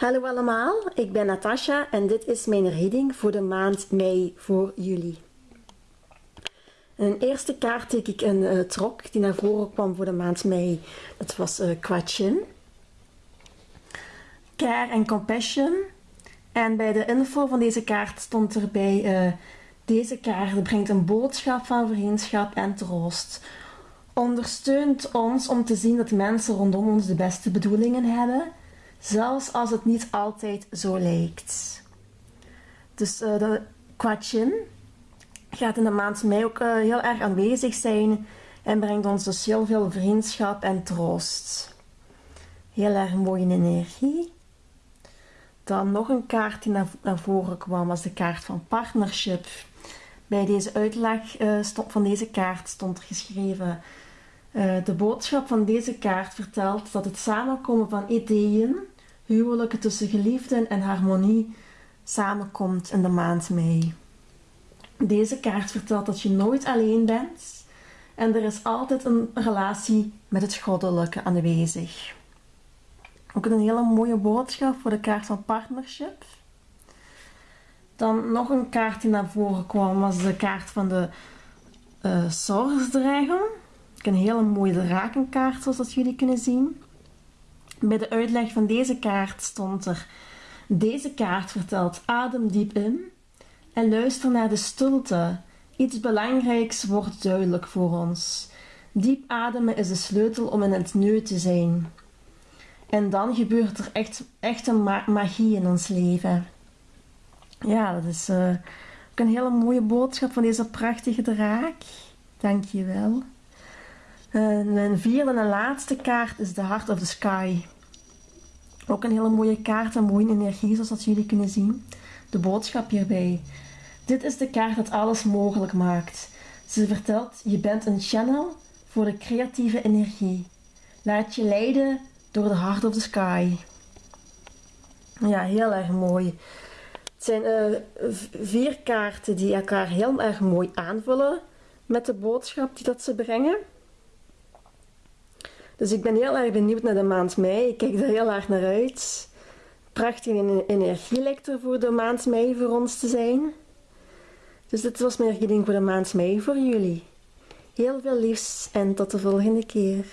Hallo allemaal, ik ben Natasha en dit is mijn reading voor de maand mei voor jullie. Een eerste kaart die ik een uh, trok die naar voren kwam voor de maand mei. Dat was uh, Quachin. Care and Compassion. En bij de info van deze kaart stond erbij... Uh, deze kaart brengt een boodschap van vriendschap en troost. Ondersteunt ons om te zien dat mensen rondom ons de beste bedoelingen hebben zelfs als het niet altijd zo lijkt. Dus uh, de Quachin gaat in de maand mei ook uh, heel erg aanwezig zijn en brengt ons dus heel veel vriendschap en troost. Heel erg mooie energie. Dan nog een kaart die naar, voren kwam, was de kaart van partnership. Bij deze uitleg uh, stond, van deze kaart stond geschreven: De boodschap van deze kaart vertelt dat het samenkomen van ideeën, huwelijken tussen geliefden en harmonie samenkomt in de maand mei. Deze kaart vertelt dat je nooit alleen bent en er is altijd een relatie met het goddelijke aanwezig. Ook een hele mooie boodschap voor de kaart van partnership. Dan nog een kaart die naar voren kwam was de kaart van de uh, Source Dragon. Een hele mooie drakenkaart zoals dat jullie kunnen zien. Bij de uitleg van deze kaart stond er: Deze kaart vertelt adem diep in en luister naar de stilte. Iets belangrijks wordt duidelijk voor ons. Diep ademen is de sleutel om in het nu te zijn. En dan gebeurt er echt, echt een magie in ons leven. Ja, dat is uh, ook een hele mooie boodschap van deze prachtige draak. Dank je wel. En mijn vierde en laatste kaart is de Heart of the Sky. Ook een hele mooie kaart en mooie energie, zoals dat jullie kunnen zien. De boodschap hierbij. Dit is de kaart dat alles mogelijk maakt. Ze vertelt, je bent een channel voor de creatieve energie. Laat je leiden door de Heart of the Sky. Ja, heel erg mooi. Het zijn uh, vier kaarten die elkaar heel erg mooi aanvullen met de boodschap die dat ze brengen. Dus ik ben heel erg benieuwd naar de maand mei. Ik kijk er heel erg naar uit. Prachtige energie lijkt er voor de maand mei voor ons te zijn. Dus dit was mijn reading voor de maand mei voor jullie. Heel veel liefs en tot de volgende keer.